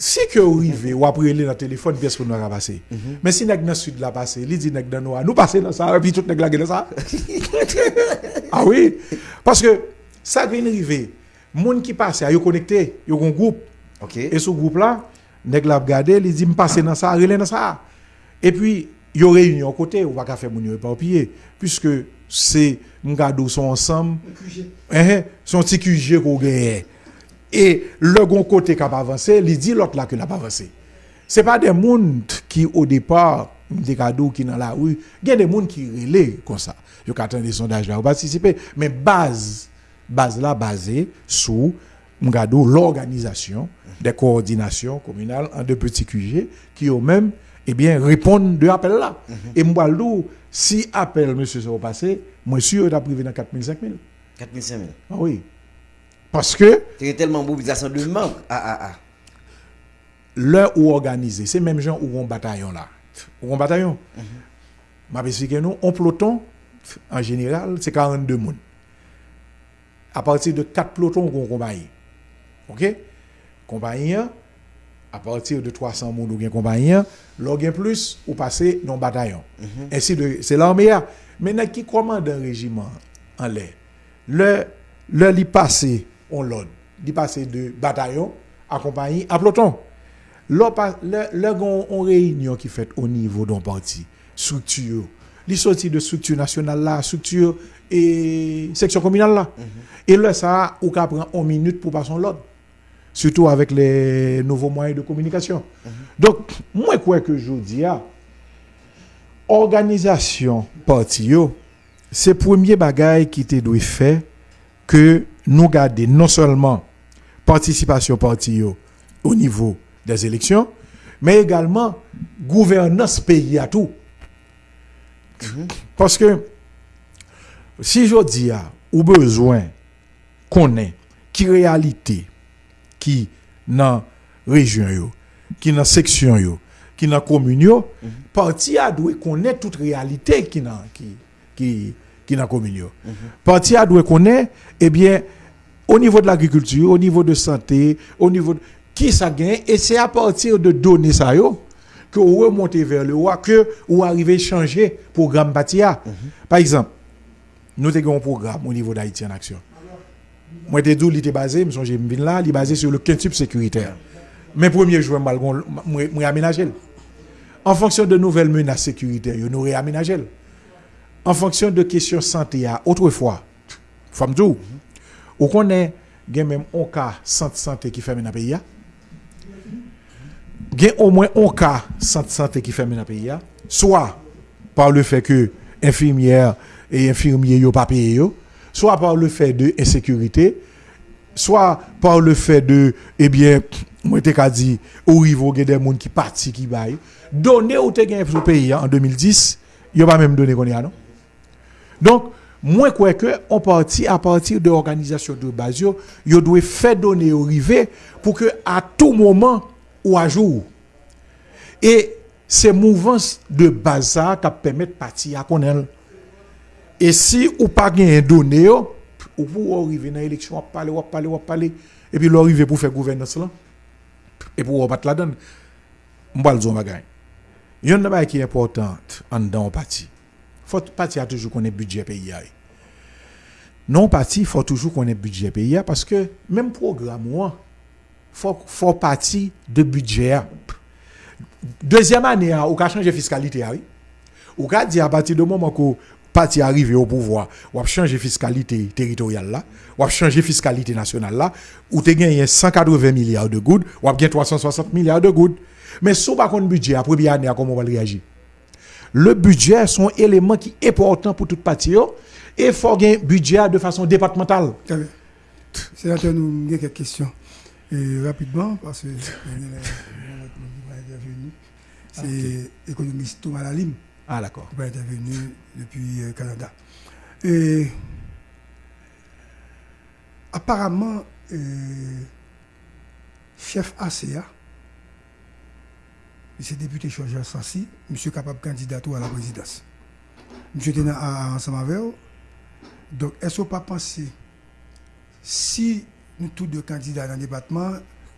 si que vous arrivez ou après dans le téléphone, pièce pour nous passer. Mais si nèg dans sud la passer, il dit dans noir, nous passer dans ça et puis tout la dans ça. ah oui, parce que ça vient arriver. Moun qui passe, yo connecté, yo un groupe. OK. Et ce groupe là, nèg la regarder, il dit me passer dans ça, relé dans ça. Et puis yo réunion côté, ou pas faire moun yo éparpillé puisque c'est m'gado sont ensemble. Hein, son petit QG qu'on gagne. Et le gon côté qui a pas avancé, il dit l'autre là que n'a pas avancé. C'est pas des monde qui au départ des cadeaux qui dans la rue, il y a des monde qui relais comme ça. Yo attendent des sondages là participer, mais base base là basée sur l'organisation des coordinations communales en deux petits QG qui eux-mêmes eh bien répondent de appel là. Et m'balou si appel monsieur se passé, moi sûr t'a privé dans 4000 5000. 4000 5000. Ah oui. Parce que C'est tellement mobilisation de membres. Ah ah ah. l'heure où organisé, c'est même gens où on bataillon là. Où on bataillon. M'a expliqué nous, on peloton en général, c'est 42 moun. À partir de 4 pelotons qu'on compagnie. OK? Compagnie à partir de 300 moun ou bien compagnie, l'on gain plus ou passer dans bataillon. Ainsi de c'est l'armée a. Maintenant qui commande un régiment en l'air? Le le li passé on l'ordre. Il passé de bataillon à compagnie à peloton. Lorsqu'on réunion qui fait au niveau d'un parti, structure, il sorti de structure nationale là, structure et section communale mhm. là. Mm -hmm. Et là, ça, on prend une minute pour passer l'ordre. Surtout avec les nouveaux moyens de communication. Mm -hmm. Donc, moi, quoi que je dis, organisation parti, c'est le premier bagage qui te doit faire que nous garder non seulement participation parti au niveau des élections, mais également gouvernance pays à tout. Parce que si je dis à ou besoin qu'on ait qui réalité qui dans région yo, qui dans section yo, qui dans commune yo, parti a doit connaître toute réalité qui dans qui qui qui dans commune yo. Parti a doit connaître eh bien au niveau de l'agriculture, au niveau de santé, au niveau de qui ça gagne et c'est à partir de données ça yo que vous remontez vers le haut que vous arrivez à changer programme Batia. Par exemple, nous avons un programme au niveau d'Haïti en action. Moi, je dit, il était basé, je suis là, il est basé sur le quintuple sécuritaire. Mais premier jour, je vais aménager. En fonction de nouvelles menaces sécuritaires, nous réaménager. En fonction de questions santé, autrefois, femme tout, Ou konen gen menm on ka sante-sante ki fèmè nan peyi ya. Gen au mwen on ka sante-sante ki fèmè nan peyi ya. Soa par le fè ke infirmière et infirmier yo pa paye yo. Soa par le fè de insékurité. Soa par le fè de, ebyen, eh mwen te ka di, ou rivo gen den moun ki parti ki bay. Donè ou te gen sou peyi ya en 2010, yo pa menm donè kon ya non. Donk, moi, quoi que, on partit à partir de l'organisation de base, yo doit faire donner au rivet pour que, à tout moment ou à jour, et ces mouvances de bazar qui permettent partir à connaître. Et si ou pas gagné donné, ou pour arriver dans l'élection, on parler, on parler, on parler, et puis l'arriver pour faire gouvernance là, et pour battre la donne, on va le. Il y a une chose qui est importante en dans parti. Faut a toujours qu'on ait budget pays. a. Non parti, faut toujours qu'on ait budget pays a, parce que même programme moi, faut faut parti de budget. a. Deuxième année, a, ou ka changer fiscalité a, oui. Ou ka dire à partir du moment que parti arrivé au pouvoir, ou a changer fiscalité territoriale là, ou a changer fiscalité nationale là, ou te gagné 180 milliards de gouttes, ou a gagné 360 milliards de gouttes. Mais si pas qu'on budget, à première année, comment on va réagir? Le budget sont élément qui est important pour toute partie et il faut gagner budget de façon départementale. Sénateur, nous avons quelques questions. Et rapidement, parce que euh, intervenu, c'est l'économiste Thomas Lalim Ah d'accord. qui va intervenir depuis le Canada. Et apparemment, euh, chef ACA, c'est député Georges Sassi, monsieur capable candidat à la présidence. Monsieur était ensemble avec eux. Donc, est-ce qu'on pas penser, si nous tous deux candidats dans le département,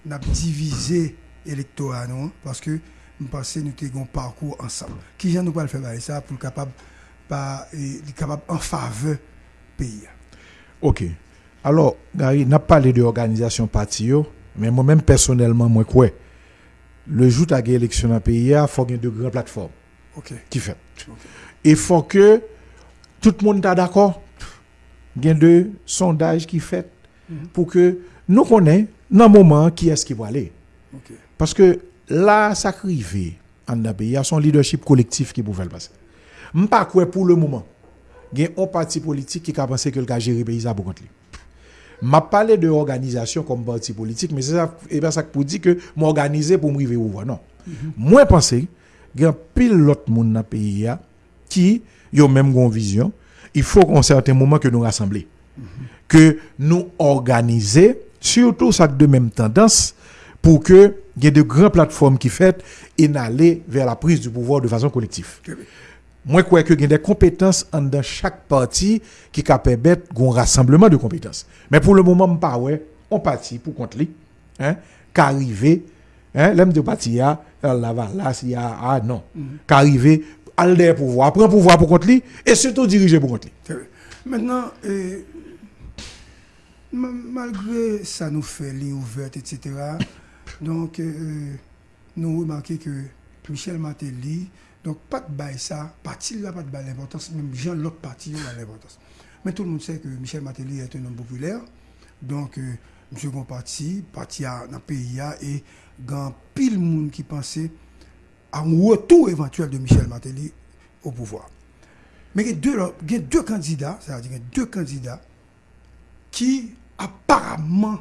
nous avons divisé électorat, non? Parce que nous pensons que nous avons un parcours ensemble. Qui j'en nous pas le faire ça pour capable pas capable en faveur pays? OK. Alors, Gary, n'a parlé de organisation parti mais moi-même personnellement moi quoi? Le jour à l'élection dans le pays, il faut qu'il y ait de grandes plateformes OK. qui fait. Il faut que tout le monde soit d'accord. Il y a deux sondages qui fait pour que nous connaissions dans le moment qui est-ce qui va aller. Parce que là, ça arrive en pays, il y a son leadership collectif qui pouvait le passer. Je ne pas pour le moment. Il y a un parti politique qui a pensé que le cas gérer le pays lui. M'a parlé de organisation comme parti politique mais c'est ça et bien ça pour dire que m'organiser pour m'arriver où non. Moi penser il y a pile l'autre monde dans le pays qui ont même une vision il faut qu'en certain moment que nous rassembler. Que nous organiser surtout ça de même tendance pour que il y ait de grandes plateformes qui fait et n'aller vers la prise du pouvoir de façon collective moi, je crois qu'il y a des compétences en dans chaque parti qui permettre un rassemblement de compétences. Mais pour le moment, je pas ouais, on parti pour contre lui, hein, qu'arriver, hein, l'homme de parti là, là, là, s'il y a, ah non, qu'arriver, aller pouvoir, prendre pouvoir pour contre lui, et surtout diriger pour contre lui. Maintenant, euh, ma- malgré ça nous fait ligne ouverte, etc., donc euh, nous remarquons que Michel Matéli, Donk pat bay sa, pati la pat bay l'importans, menm jan lot pati yo la l'importans. Men tout moun se ke Michel Matéli euh, et un nom populèr, donk euh, msè kon pati, pati nan peyi ya, e gan pil moun ki panse an wotou eventuel de Michel Matéli ou pouvoi. Men gen dè kandida, sa la di gen dè kandida, ki aparamman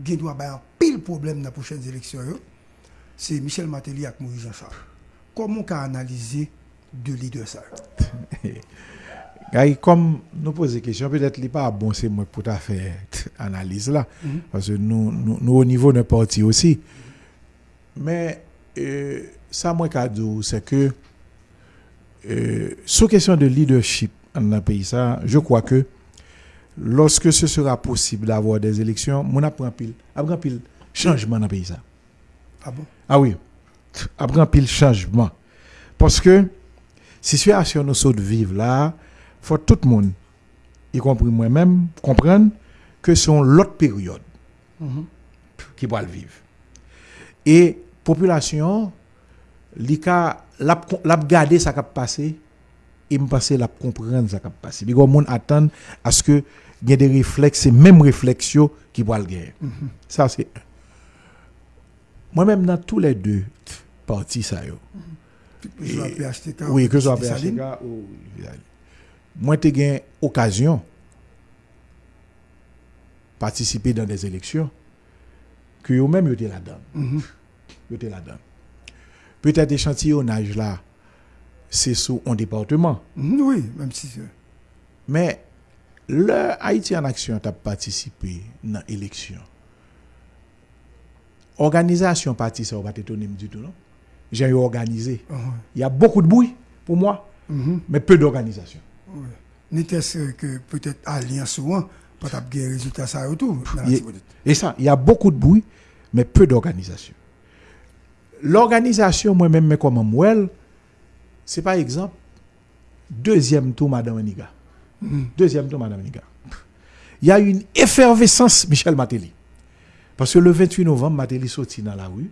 gen dwa bay an pil problem nan pouchen zeleksyon yo, se Michel Matéli ak Moui Jean Charles. Comment on analyser deux leaders ça comme nous posons des questions, peut-être n'est pas bon, c'est moi pour ta faire analyse là. Parce que nous, nous, nous, au niveau de parti aussi. Mais euh, ça, moi, c'est que euh, sur question de leadership dans le pays, ça, je crois que lorsque ce sera possible d'avoir des élections, on apprend pile, apprend pile changement dans le pays. Ça. Ah bon? Ah oui, après un pile changement. Parce que situation nous saute vivre là, faut tout le monde, y compris moi-même, comprendre que c'est l'autre période qui va le vivre. Et population, li ka l'a garder ça qui passé et me penser l'a comprendre ça qui passé. Parce que monde attend à ce que il y ait des réflexes, ces mêmes réflexions qui vont Mwen menm nan tou le de parti sa yo. Ke sou apè HTK ou Vidaline. Mwen te gen okasyon patisipe dan des eleksyon ke yo menm yo te la dan. Mm -hmm. Yo te la dan. Petè de chantillonaj la se sou an departement. Mm, oui, menm si se. Men, le Haiti an aksyon ta patisipe nan eleksyon Organisation parti, ça va t'étonner du tout, non? J'ai organisé. Ah, Il y a beaucoup de bruit pour moi, mhm, mais peu d'organisation. N'était-ce que peut-être Alliance souvent, pas t'as gagné résultat ça et tout. Et ça, il y a beaucoup de bruit, mais peu d'organisation. L'organisation, moi-même, mais comme moi, c'est par exemple, deuxième tour, Madame Aniga. Deuxième tour, Madame Aniga. Il y a une effervescence, Michel Matéli. Parce que le 28 novembre, Matéli sorti dans la rue,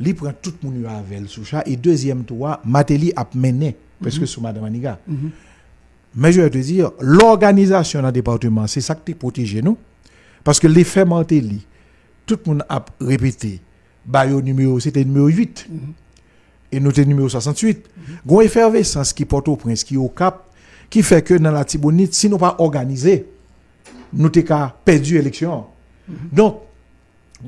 il prend tout le monde avec elle sous et deuxième tour, Matéli a mené, parce que sous Madame Aniga. Mais je vais te dire, l'organisation dans le département, c'est ça qui protège nous. Parce que l'effet Mantelli, tout le monde a répété, bah, numéro, c'était numéro 8. Et nous étions numéro 68. Il y a une effervescence qui porte au prince, qui est au cap, qui fait que dans la Tibonite, si nous pas organisé, nous avons perdu l'élection. Donc,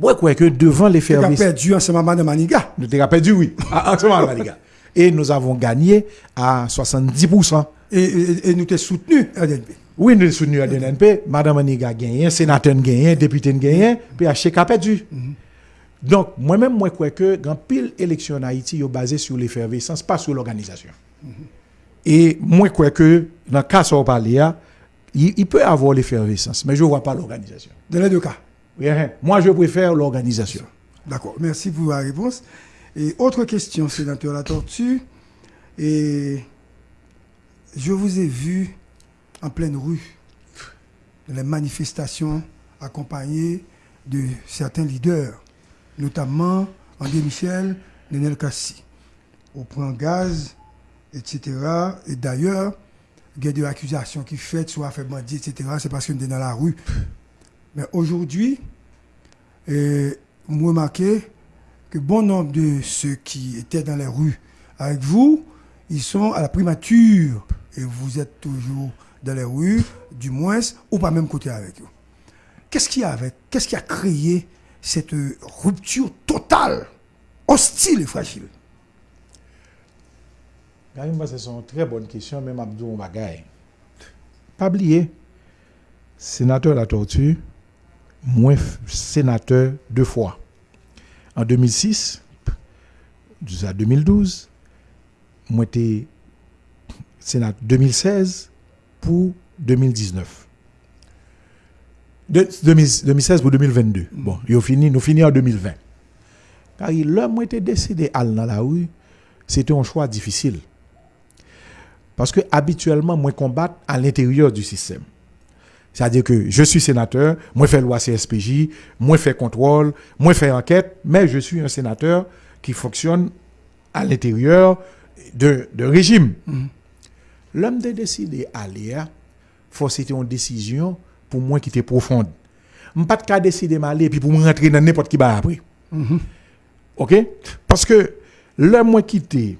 moi, je crois que devant Tu as l'effervescence. perdu ensemble avec Madame Maniga. Nous avons perdu, oui. À- à ce moment-là, les gars. Et nous avons gagné à 70%. Et, et, et nous t'es soutenu, RDNP. Oui, nous sommes soutenus à DNP. Madame Aniga a gagné, sénateur a gagné, député a gagné, PHK a perdu. Donc, moi-même, moi, je crois que quand pile élection en Haïti, est basé sur l'effervescence, pas sur l'organisation. Et moi, je crois que dans le cas où on parle, il, il peut avoir l'effervescence, mais je ne vois pas l'organisation. Dans les deux cas. Hein. Moi, je préfère l'organisation. D'accord, merci pour la réponse. Et autre question, sénateur La Tortue. Et je vous ai vu en pleine rue, dans les manifestations accompagnées de certains leaders, notamment André Michel, Nenel Kassi, au point gaz, etc. Et d'ailleurs, il y a des accusations qui faites, soit fait bandit, etc. C'est parce qu'on est dans la rue. Mais aujourd'hui, vous remarquez que bon nombre de ceux qui étaient dans les rues avec vous, ils sont à la primature et vous êtes toujours dans les rues, du moins, ou pas même côté avec eux. Qu'est-ce qu'il y a avec Qu'est-ce qui a créé cette rupture totale, hostile et fragile? C'est une très bonne question, même Abdou Mbagaye. Pas oublier, sénateur La Tortue, moi, sénateur deux fois. En 2006, jusqu'à 2012, moi, j'étais sénateur 2016 pour 2019. De- 2016 pour 2022. Bon, nous fini, nous fini en 2020. Car l'homme était décidé à aller dans la rue, c'était un choix difficile. Parce que habituellement, moi combattre à l'intérieur du système. C'est-à-dire que je suis sénateur, moi fais loi CSPJ, moi fais contrôle, moi fais enquête, mais je suis un sénateur qui fonctionne à l'intérieur de, de régime. L'homme de décider à, faut c'était une décision pour moi qui était profonde. Je pas de cas décider m'aller puis pour me rentrer dans n'importe qui va après. OK? Parce que l'homme moi quitté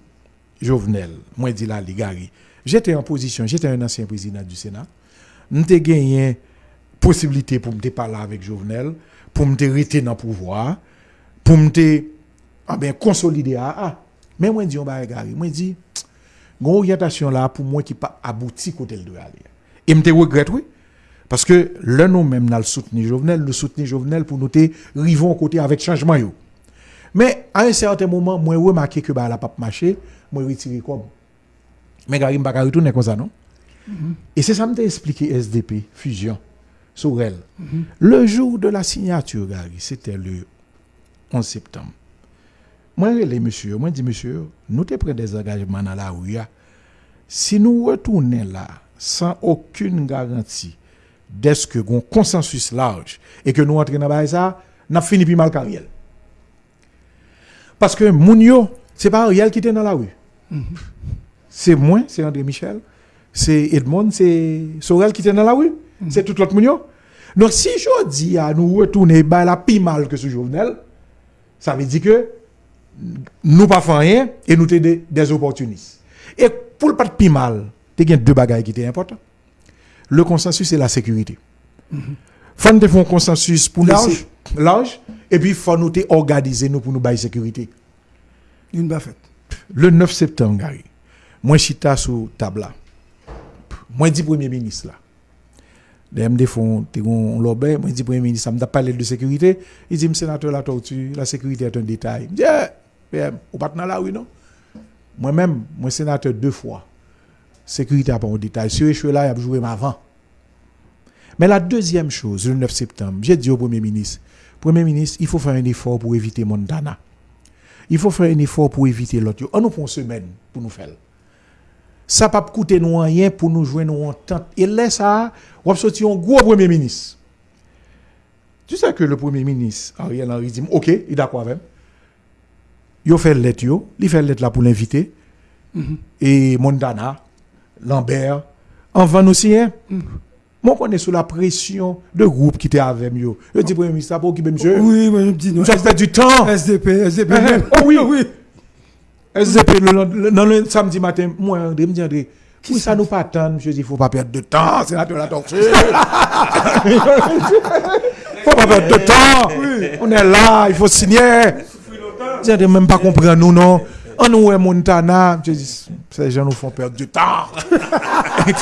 Jovenel, moi dit là les Gary, j'étais en position, j'étais un ancien président du Sénat. M'te gagné possibilité pour me parler avec Jovenel, pour me rester dans le pouvoir, pour me ah ben consolider ah, ah. mais moi dis on ba Gary, moi dis une orientation là pour moi qui pas abouti côté le doit aller. Et me regrette oui parce que là nous même dans le soutenir Jovenel, le soutenir Jovenel pour nous rivons côté avec changement yo. Mais à un certain moment, moi remarqué que bah la pas marché, moi retiré comme. Mais Gary m'a pas retourner comme ça non? Et c'est ça me expliqué SDP fusion sur elle. Le jour de la signature Gary, c'était le 11 septembre. Moi les monsieur, moi dis monsieur, nous te pris des engagements dans la rue. Si nous retournons là sans aucune garantie d'est-ce que un consensus large et que nous entrons dans ça, n'a fini puis mal carrière. Parce que Mounio, c'est pas Ariel qui était dans la rue. C'est moi, c'est André Michel, c'est Edmond, c'est Sorel qui était dans la rue. C'est tout l'autre Mounio. Donc si je dis à nous retourner bah, la plus mal que ce Jovenel, ça veut dire que nous pas faisons rien et nous sommes des, des opportunistes. Et pour le pas de plus mal, il y a deux bagages qui étaient importants. Le consensus et la sécurité. Faut nous faire un consensus pour Large. large et puis faut nous organiser nous pour nous bailler sécurité. Une. Le 9 septembre, Gary, moi chita sur table. Moi dis premier ministre là. Les MD font lobé, moi dis premier ministre, me parlé de sécurité, il dit sénateur la tortue, la sécurité est un détail. Je dis eh, PM, ou pas la rue non? Moi-même, moi sénateur deux fois. Sécurité n'est pas un détail. Si je suis là, il a joué avant. Mais la deuxième chose, le 9 septembre, j'ai dit au Premier ministre, Premier ministre, il faut faire un effort pour éviter Montana. Il faut faire un effort pour éviter l'autre. On nous prend une semaine pour nous faire. Ça pas coûter nous rien pour nous jouer nous entente. Et là, ça, on va sortir un gros Premier ministre. Tu sais que le Premier ministre, Ariel Henry, dit, OK, il est d'accord avec. Il fait lettre, yo, il fait lettre là pour l'inviter. Et Montana, Lambert, en van aussi, hein. Moi, on est sous la pression de groupe qui était avec moi. Je dis, Premier ministre, ça pour qui, monsieur? Oui, moi je dis non. Avons perdu du temps. SDP, SDP. Eh, même. oh oui, oui. SDP, le, le- samedi matin, moi, André me dit, André, oui, ça nous pas attendre. Je dis, il faut pas perdre de temps, c'est la torture. faut pas perdre de temps. On est là, il faut signer. Je dis, même pas comprendre nous, non. On nous est Montana. Je dis, ces gens nous font perdre du temps.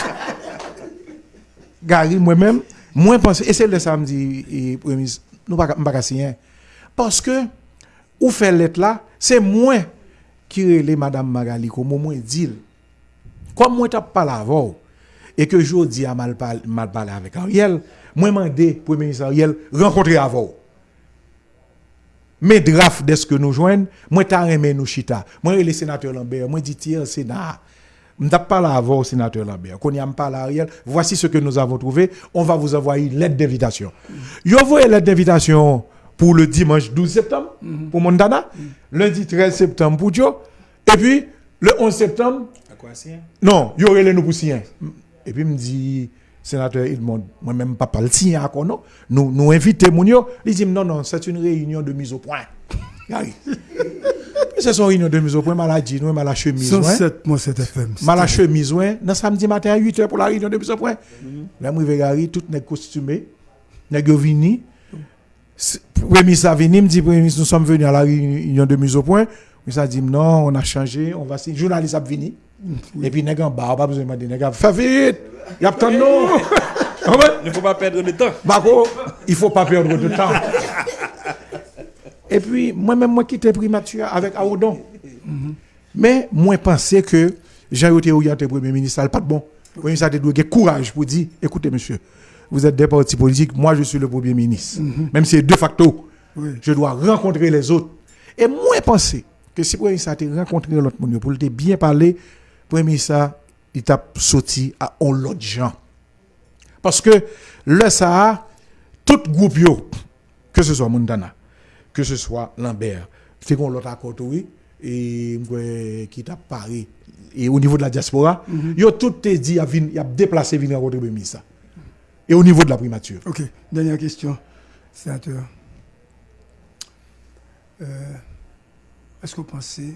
Gary, moi-même, moi, pense, et c'est le samedi, et, nous pas pas signer. Parce que, ou fait lettre là, c'est moi qui relais Madame Magali comme moi dit. Comme moi t'as pas avant et que je dis à mal parlé, parlé avec Ariel, moi demandé Premier ministre Ariel rencontrer avant. mais draft ce que nous joignent, moi t'as aimé nous chita. Moi le sénateur Lambert, moi dit tiens Sénat. Pas là avant au sénateur Lambert? Qu'on y a pas là Ariel. Voici ce que nous avons trouvé. On va vous envoyer une lettre d'invitation. Yo envoyé lettre d'invitation pour le dimanche 12 septembre pour Montana, lundi 13 septembre pour Joe, et puis le 11 septembre À quoi non, il y aurait les nous. Et puis, me dit, sénateur Edmond, moi-même, pas le signer encore, non? Nous, nous invitons mon yo. Il dit, non, non, c'est une réunion de mise au point. Gary. C'est son réunion de mise au point, maladie, nous, mal la chemise, ouais. 107, moi, 7 FM. Mal chemise, ouais. Dans samedi matin à 8h pour la réunion de mise au point. Là, moi, Gary, tout n'est costumé. N'est vini. Premier ministre a venu, me dit, Premier ministre, nous sommes venus à la réunion de mise au point. Mais ça dit, non, on a changé, on va signer. Journaliste a venu. Et puis, nèg en bas, pas besoin de demander, a fait vite. Il y a tant de nous. Il ne faut pas perdre de temps. Bako, il faut pas perdre de temps. Et puis, moi-même, moi quitté primature avec Aoudon. Mais moi, pensais que Jean-Yoté Ouyate, Premier ministre, pas de bon. Premier ministre a avoir courage pour dire, écoutez, monsieur, vous êtes des partis politiques, moi, je suis le Premier ministre. Même si c'est de facto, Oui. je dois rencontrer les autres. Et moi, pensais que si le Premier ministre a été rencontré l'autre monde, pour le te bien parler, le Premier ministre, il t'a sorti à l'autre gens. Parce que le ça, tout groupe yo, que ce soit Montana, que ce soit Lambert, c'est qu'on l'autre accord oui, et qui t'a Paris, et au niveau de la diaspora, yo tout te dit, il a déplacé venir rencontrer le Premier ministre. Et au niveau de la primature. Ok, dernière question, sénateur. Euh, Est-ce que vous pensez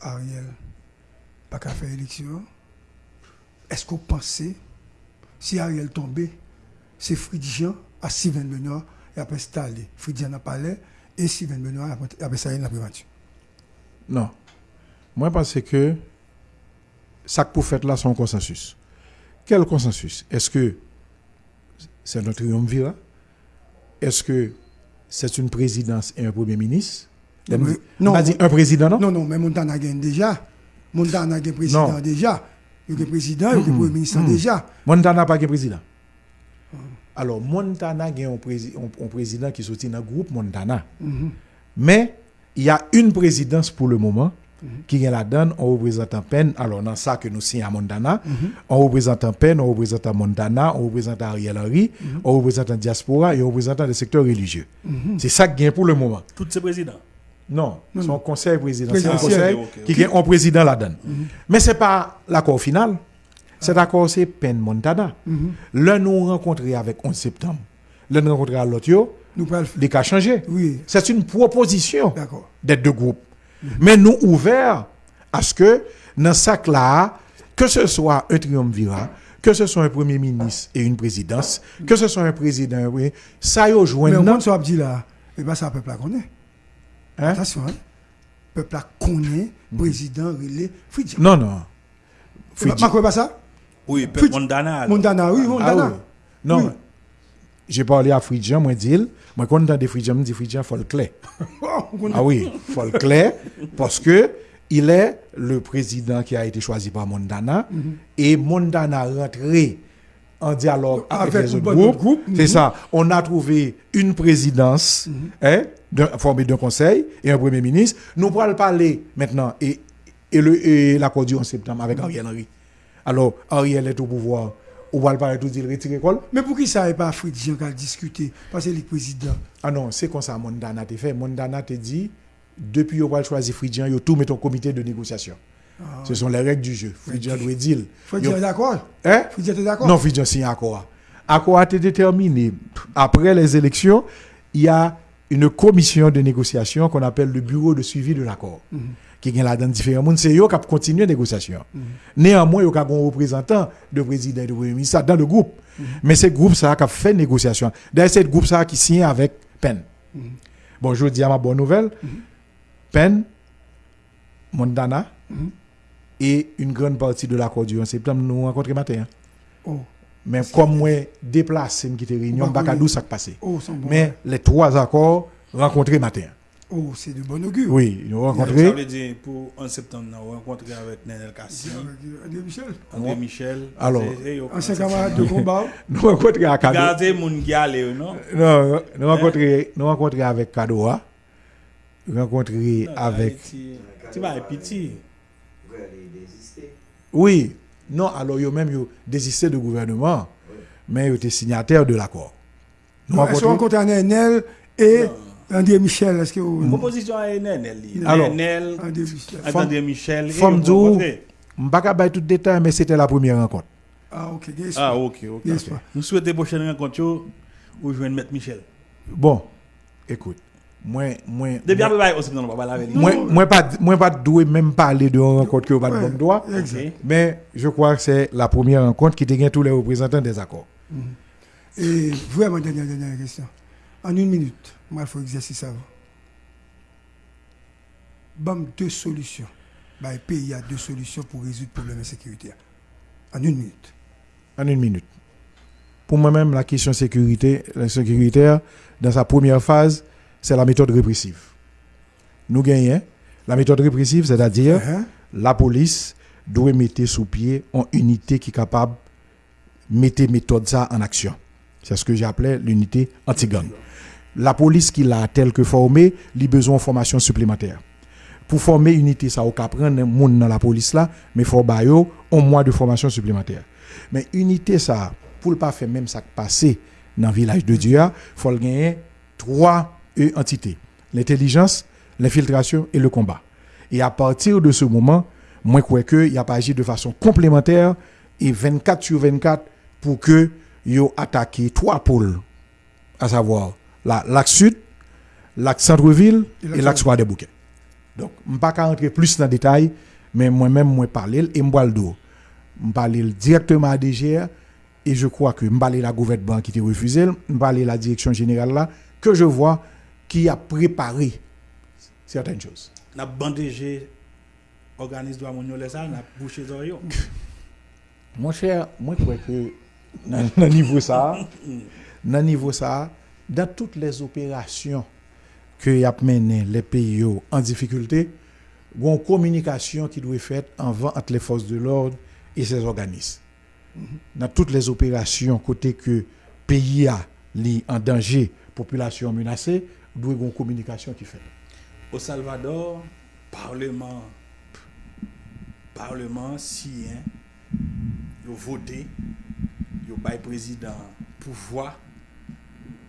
Ariel pas qu'à faire élection Est-ce que vous pensez si Ariel tombait, c'est Fridjian à Steven Benoît et après installé Fridjian à Palais et Steven Benoît après- après ça il la primature Non. Moi, je pense que ça que pour faire là, c'est un consensus. Quel consensus? Est-ce que c'est notre triumvirat? Est-ce que c'est une présidence et un premier ministre? Non, Non, dit un président, non, Non, non, mais Montana gagne déjà. Montana gagne président Non. déjà. Il y a président, il y a premier ministre déjà. Montana pas de président. Alors, Montana a un, prési- un- un président qui sorti dans le groupe Montana. Mais il y a une présidence pour le moment qui est la donne en représentant peine. Alors, dans ça que nous signons à Montana, en représentant peine, en représentant Montana, en représentant Ariel Henry, en représentant diaspora et en représentant les secteurs religieux. C'est ça qui est pour le moment. Tous ces présidents. Non, son conseil présidentiel, c'est un conseil qui est un président la donne. Mais ce n'est pas l'accord final. Cet accord, c'est peine Montana. L'un nous rencontré avec 11 septembre. L'un nous rencontré à l'autre, le les cas changé. Oui, C'est une proposition d'accord. d'être deux groupes. Mais nous ouverts à ce que dans ce là que ce soit un triumvirat, que ce soit un premier ministre et une présidence, que ce soit un président, oui, ça y est, Mais joint au non? moins, ça dit là, et bien ça, le peuple la connaît. Hein? Attention, hein. Le peuple la connaît, président, relais, Fridjian. Non, non. Ma Fridji- quoi pas ça? Oui, Fridji- Montana. alors. Montana, oui, Ah Montana. oui. Non. Oui. J'ai parlé à Fridjan, moi dit, moi quand on dit Fridjan, dit Fridjan, faut le clair. On connaît. Ah oui, faut le clair parce que il est le président qui a été choisi par Mondana et Mondana rentré en dialogue avec, Avec les autres groupes. groupe, C'est mhm. ça. On a trouvé une présidence hein, d'un- formée d'un conseil et un premier ministre. Nous pourrons parler maintenant et, et l'accord du 11 septembre avec Ariel Henry. Alors, Ariel est au pouvoir. On va le parler tout dire retirer l'école. Mais pour qui ça n'est pas Fridjian qui a discuté Parce que le président. Ah non, c'est comme ça Mondana te fait. Mondana te dit, depuis qu'on va choisir Fridjan, il tout met en comité de négociation. Ce sont les règles du jeu. Fridjan doit dire. Fridjian Yo- est d'accord? Hein? Fridjian est d'accord? Non, Fridjan signe accord. Accord a été déterminé. Après les élections, il y a une commission de négociation qu'on appelle le bureau de suivi de l'accord. Qui est là dans différents mondes. C'est eux qui continuent la négociation. Néanmoins, il y a un représentant de président et de premier ministre dans le groupe. Mais c'est le groupe ça qui a fait négociation. D'ailleurs, c'est le groupe ça qui signe avec PEN. Bon, je dis à ma bonne nouvelle. PEN, Mondana et une grande partie de l'accord du 11 septembre nous rencontrons matin. hein. Oh, Mais comme moi déplacé, me quitter réunion, pas oui. d'où ça qui passé. oh, bon. Mais les trois accords rencontrés matin. Oh, c'est de bon augure. Oui, nous Ça rencontré. veut dire pour en septembre, nous rencontrer avec Nenel Kassi, euh, André Michel. André Michel. Alors. Ancien camarade de combat. Nous rencontré à Kado. Regardez mon gars, non? Non, nous rencontré, nous rencontré avec Kadoa. Nous rencontré avec. Tu vas être petit. Oui, non, alors yo même yo désisté de gouvernement, mais yo était signataire de l'accord. Nous qu'on rencontré. Nenel et André Michel Est-ce que vous... Proposition à Nenel. Alors, Nenel, André Michel. Femme Dou, rencontré. M'baka bay tout détail, mais c'était la première rencontre. Ah, ok. Ah, ok, ok. Nous souhaitons prochaine rencontre yo, ou joindre Maître Michel. Bon, écoute, pas moi pas, moi pas doué même parler de pas bon je crois que c'est la première rencontre qui te tous les représentants des accords. Et vraiment, dernière, dernière question. En une minute, moi, il faut exercice avant. Bam, deux solutions. Bah, pays a deux solutions pour résoudre le problème de sécurité. En une minute. En une minute. Pour moi-même, la question sécurité, la sécuritaire, dans sa première phase, c'est la méthode répressive. Nous gagnons la méthode répressive, c'est-à-dire Hein? la police doit mettre sous pied une unité qui est capable de mettre méthode ça en action. C'est ce que j'appelais l'unité anti-gang. La police qui l'a telle que formée, il a besoin de formation supplémentaire. Pour former une unité, ça, on peut prendre un monde dans la police là, mais il faut un mois de formation supplémentaire. Mais unité ça, pour ne pas faire même ça passé dans le village de Dieu, il faut gagner trois euh, entités. L'intelligence, l'infiltration et le combat. Et à partir de ce moment, moi, je crois qu'il a pas agi de façon complémentaire et 24 sur 24 pour que yo attaqué trois pôles, à savoir l'axe sud, l'axe centre-ville Et et l'axe roi des bouquets. Donc, je ne vais pas rentrer plus dans le détail, mais moi-même, moi, parler et moi, le dos. Je parler directement à DGR et je crois que je parler la gouvernement qui était refusé, je parler la direction générale là, que je vois qui a préparé certaines choses. N'a bandégé organisme droit mon ça, n'a bouché zoyo. Mon cher, moi je crois que dans le niveau ça, dans le niveau ça, dans toutes les opérations que y a mené les pays en difficulté, une communication qui doit être faite entre les forces de l'ordre et ces organismes. Mm-hmm. Dans toutes les opérations, côté que pays a en danger, population menacée, doit y avoir une communication qui fait. Au Salvador, parlement, parlement sien, ils ont voté, ils ont président pouvoir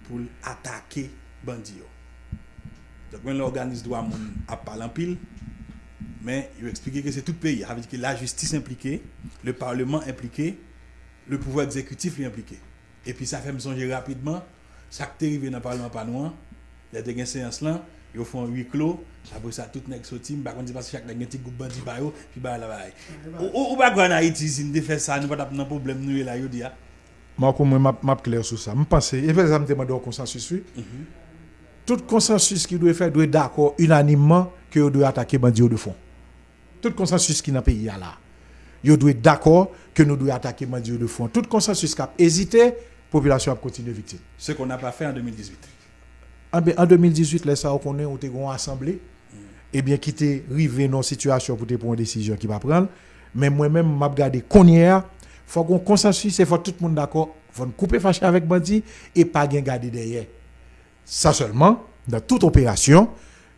pou atake bandi yo. Dok men l'organisme do a moun ap palan pil, men yo eksplike ke se tout peyi, avè di ke la justice implike, le parlement implike, le pouvo exekutif li implike. E pi sa fèm sonje rapidman, sak terive nan parlement panouan, ya de gen seyans lan, yo fon hui klo, apre sa tout nek sotim, bakon di pas chak nek gen ti goup bandi bayo, pi bayo la baye. Ou bakon an Haiti, si n de fè sa, nou pat ap nan problem nou e la yo di ya, moi, m'a- m'a clair sur ça. Je pense, et je me demande un consensus. oui. Tout consensus qui doit faire doit être d'accord unanimement que vous doit attaquer bandits de fond. Tout consensus qui n'a pas pays là. Vous doit être d'accord que nous devons attaquer bandits de fond. Tout consensus qui a hésité, la population a continué victime. Ce qu'on n'a pas fait en 2018. En, ben, en 2018, les ça on connaît, on était assemblée, et bien qui était arrivé dans une situation pour prendre une décision qui va prendre. Mais moi-même, m'a regardé qu'on faut qu'on consensus, et faut tout le monde d'accord, faut couper fâché avec bandit et pas bien garder derrière. Ça seulement, dans toute opération,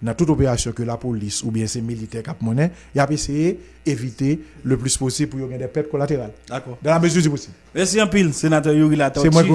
dans toute opération que la police ou bien ces militaires cap monnaie, il a essayé d'éviter le plus possible pour y avoir des pertes collatérales. D'accord. Dans la mesure du possible. Merci en pile, sénateur Yuri qui